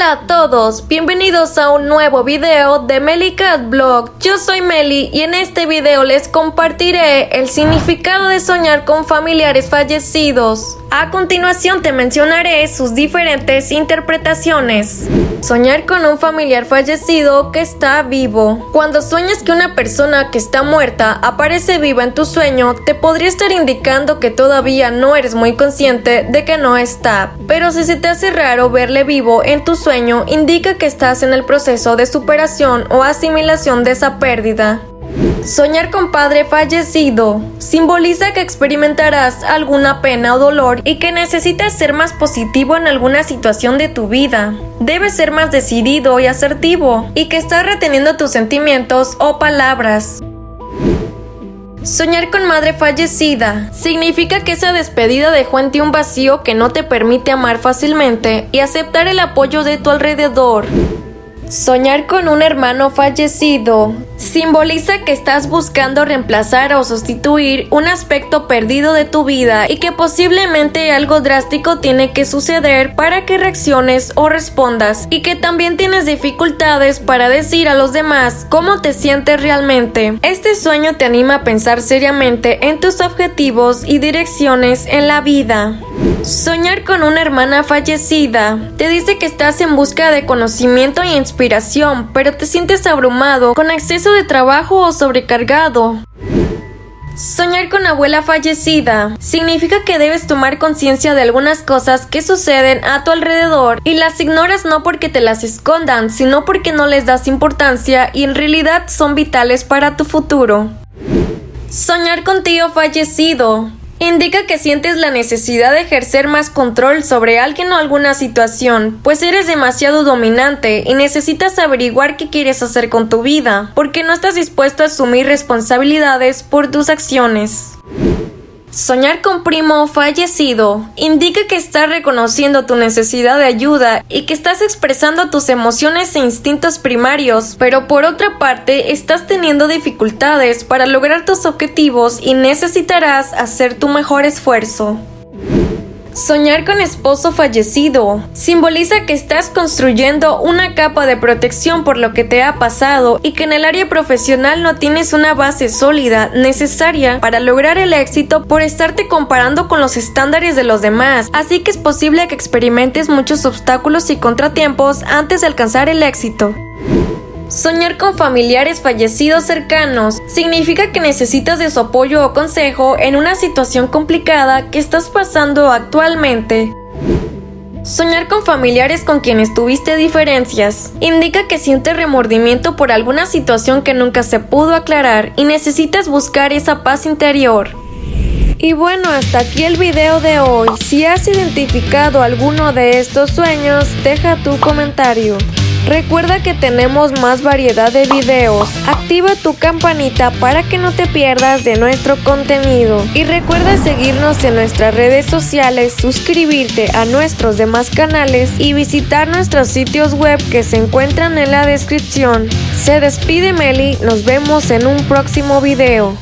Hola a todos, bienvenidos a un nuevo video de Cat Blog. Yo soy Meli y en este video les compartiré el significado de soñar con familiares fallecidos. A continuación te mencionaré sus diferentes interpretaciones. Soñar con un familiar fallecido que está vivo. Cuando sueñas que una persona que está muerta aparece viva en tu sueño, te podría estar indicando que todavía no eres muy consciente de que no está. Pero si se te hace raro verle vivo en tu sueño, indica que estás en el proceso de superación o asimilación de esa pérdida. Soñar con padre fallecido simboliza que experimentarás alguna pena o dolor y que necesitas ser más positivo en alguna situación de tu vida. Debes ser más decidido y asertivo y que estás reteniendo tus sentimientos o palabras. Soñar con madre fallecida significa que esa despedida dejó en ti un vacío que no te permite amar fácilmente y aceptar el apoyo de tu alrededor. Soñar con un hermano fallecido simboliza que estás buscando reemplazar o sustituir un aspecto perdido de tu vida y que posiblemente algo drástico tiene que suceder para que reacciones o respondas y que también tienes dificultades para decir a los demás cómo te sientes realmente. Este sueño te anima a pensar seriamente en tus objetivos y direcciones en la vida. Soñar con una hermana fallecida te dice que estás en busca de conocimiento e inspiración, pero te sientes abrumado, con exceso de trabajo o sobrecargado. Soñar con abuela fallecida significa que debes tomar conciencia de algunas cosas que suceden a tu alrededor y las ignoras no porque te las escondan, sino porque no les das importancia y en realidad son vitales para tu futuro. Soñar con tío fallecido indica que sientes la necesidad de ejercer más control sobre alguien o alguna situación, pues eres demasiado dominante y necesitas averiguar qué quieres hacer con tu vida, porque no estás dispuesto a asumir responsabilidades por tus acciones. Soñar con primo fallecido indica que estás reconociendo tu necesidad de ayuda y que estás expresando tus emociones e instintos primarios, pero por otra parte estás teniendo dificultades para lograr tus objetivos y necesitarás hacer tu mejor esfuerzo. Soñar con esposo fallecido simboliza que estás construyendo una capa de protección por lo que te ha pasado y que en el área profesional no tienes una base sólida necesaria para lograr el éxito por estarte comparando con los estándares de los demás, así que es posible que experimentes muchos obstáculos y contratiempos antes de alcanzar el éxito. Soñar con familiares fallecidos cercanos significa que necesitas de su apoyo o consejo en una situación complicada que estás pasando actualmente. Soñar con familiares con quienes tuviste diferencias indica que sientes remordimiento por alguna situación que nunca se pudo aclarar y necesitas buscar esa paz interior. Y bueno, hasta aquí el video de hoy. Si has identificado alguno de estos sueños, deja tu comentario. Recuerda que tenemos más variedad de videos. Activa tu campanita para que no te pierdas de nuestro contenido. Y recuerda seguirnos en nuestras redes sociales, suscribirte a nuestros demás canales y visitar nuestros sitios web que se encuentran en la descripción. Se despide Meli, nos vemos en un próximo video.